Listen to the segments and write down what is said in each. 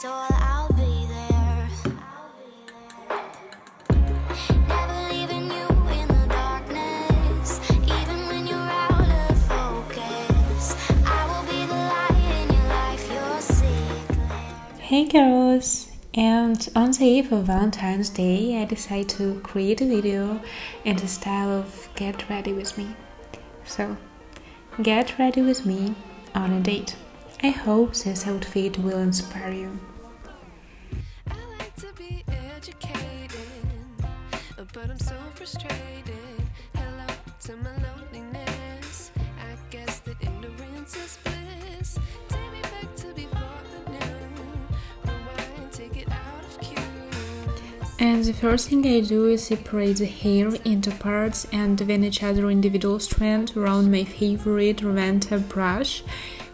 so I'll be there Hey girls! And on the eve of Valentine's Day, I decided to create a video in the style of Get Ready With Me. So, get ready with me on a date. I hope this outfit will inspire you. But I'm so frustrated. Hello to my loneliness. I guess that ignorance is bliss. Take me back to before the of. And the first thing I do is separate the hair into parts and then each other individual strand around my favorite Reventa brush.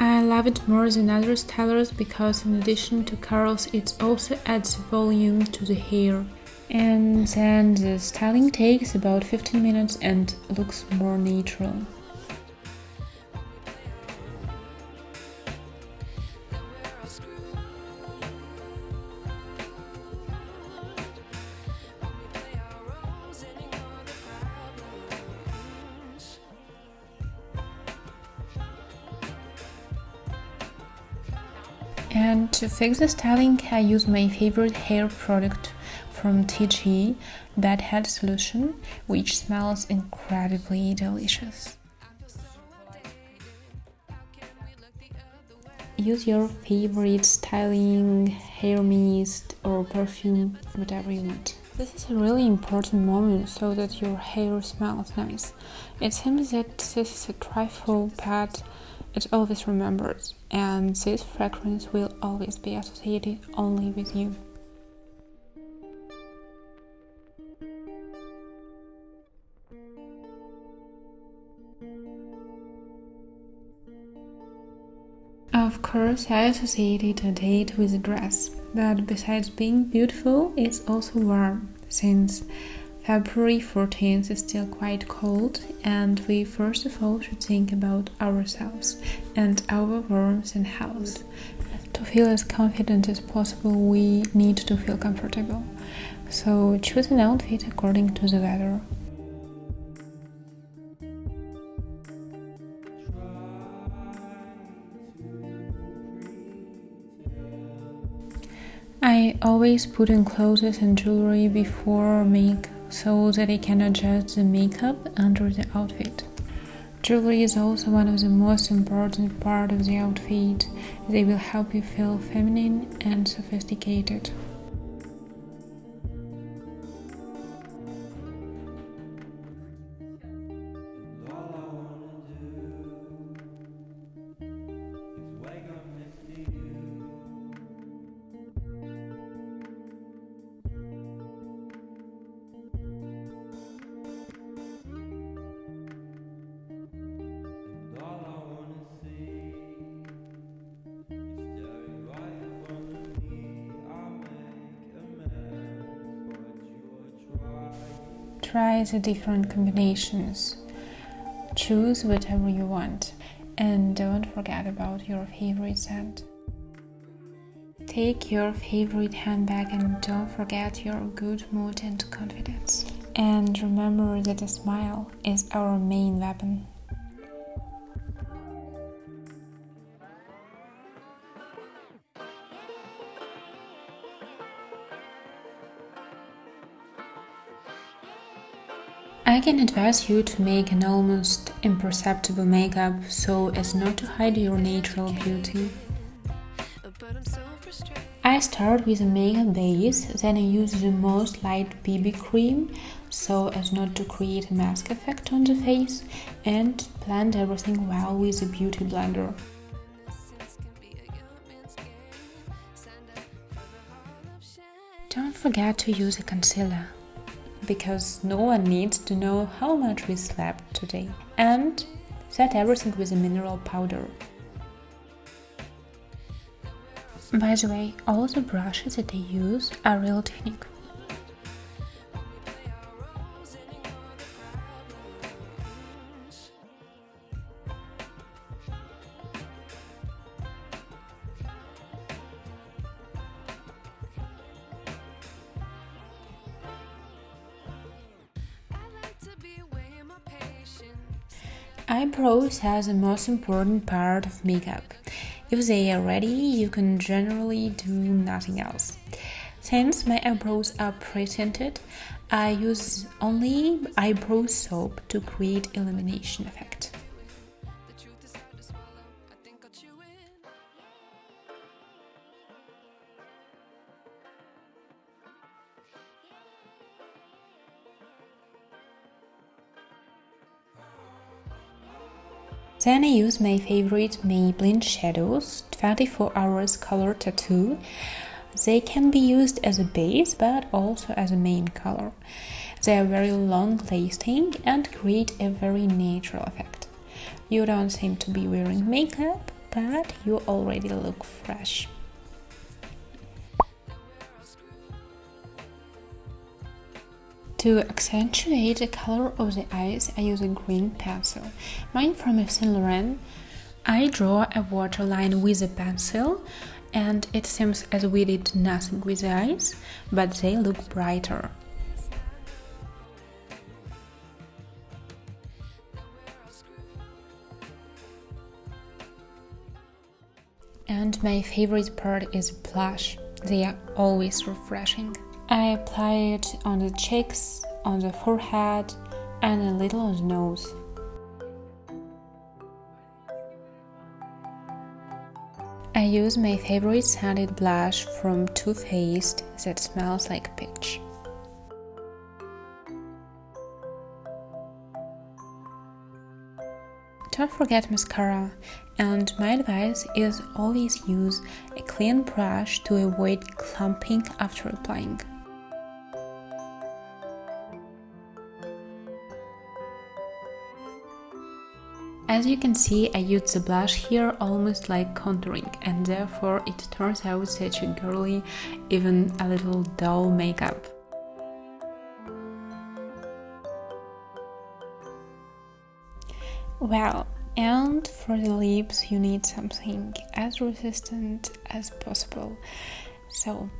I love it more than other stylers because in addition to curls it also adds volume to the hair and then the styling takes about 15 minutes and looks more natural. And to fix the styling, I use my favorite hair product from TIGI Bed Head Solution, which smells incredibly delicious. Use your favorite styling, hair mist or perfume, whatever you want. This is a really important moment so that your hair smells nice. It seems that this is a trifle, but it always remembers, and this fragrance will always be associated only with you. Of course, I associated a date with a dress, but besides being beautiful, it's also warm, since February 14th is still quite cold, and we first of all should think about ourselves and our warmth and health. To feel as confident as possible, we need to feel comfortable. So choose an outfit according to the weather. I always put in clothes and jewelry before make so that I can adjust the makeup under the outfit. Jewelry is also one of the most important part of the outfit. They will help you feel feminine and sophisticated. Try the different combinations. Choose whatever you want and don't forget about your favorite scent. Take your favorite handbag and don't forget your good mood and confidence. And remember that a smile is our main weapon. I can advise you to make an almost imperceptible makeup so as not to hide your natural beauty. I start with a makeup base, then I use the most light BB cream so as not to create a mask effect on the face and blend everything well with a beauty blender. Don't forget to use a concealer because no one needs to know how much we slept today. And set everything with a mineral powder. By the way, all the brushes that I use are Real Technique. Eyebrows are the most important part of makeup. If they are ready, you can generally do nothing else. Since my eyebrows are pre-tinted, I use only eyebrow soap to create illumination effect. Then I use my favorite Maybelline shadows 24 hours color tattoo. They can be used as a base but also as a main color. They are very long lasting and create a very natural effect. You don't seem to be wearing makeup, but you already look fresh. To accentuate the color of the eyes, I use a green pencil. Mine from Yves Saint Laurent. I draw a waterline with a pencil and it seems as we did nothing with the eyes, but they look brighter. And my favorite part is blush. They are always refreshing. I apply it on the cheeks, on the forehead, and a little on the nose. I use my favorite scented blush from Too Faced that smells like peach. Don't forget mascara, and my advice is always use a clean brush to avoid clumping after applying. As you can see, I used the blush here almost like contouring and therefore it turns out such a girly, even a little dull makeup. Well, and for the lips you need something as resistant as possible, so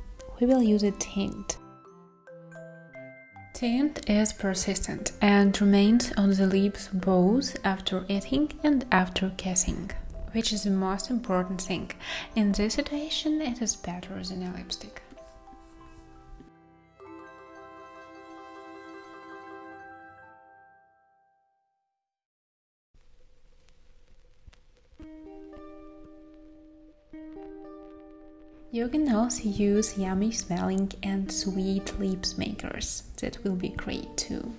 we will use a tint. Tint is persistent and remains on the lips both after eating and after kissing, which is the most important thing. In this situation, it is better than a lipstick. You can also use yummy smelling and sweet Lip Smackers. That will be great too.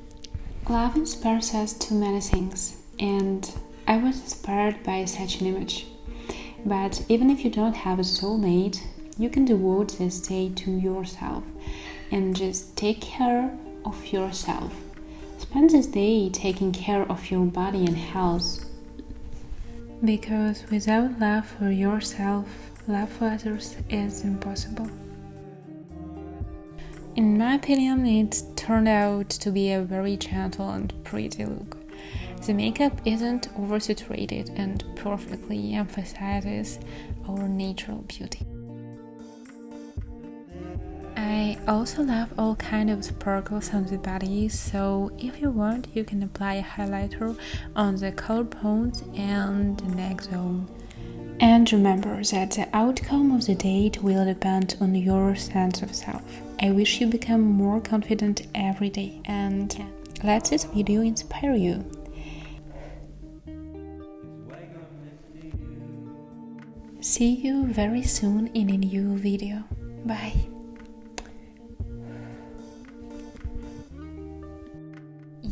Love inspires us to many things, and I was inspired by such an image. But even if you don't have a soulmate, you can devote this day to yourself and just take care of yourself. Spend this day taking care of your body and health. Because without love for yourself, love others is impossible. In my opinion, it turned out to be a very gentle and pretty look. The makeup isn't oversaturated and perfectly emphasizes our natural beauty. I also love all kind of sparkles on the body, so if you want, you can apply a highlighter on the collarbones and the neck zone. And remember that the outcome of the date will depend on your sense of self. I wish you become more confident every day and let this video inspire you. See you very soon in a new video. Bye.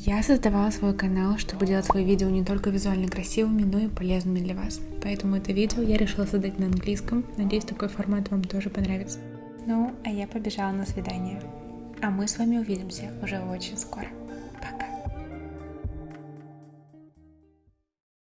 Я создавала свой канал, чтобы делать свои видео не только визуально красивыми, но и полезными для вас. Поэтому это видео я решила создать на английском. Надеюсь, такой формат вам тоже понравится. Ну, а я побежала на свидание. А мы с вами увидимся уже очень скоро.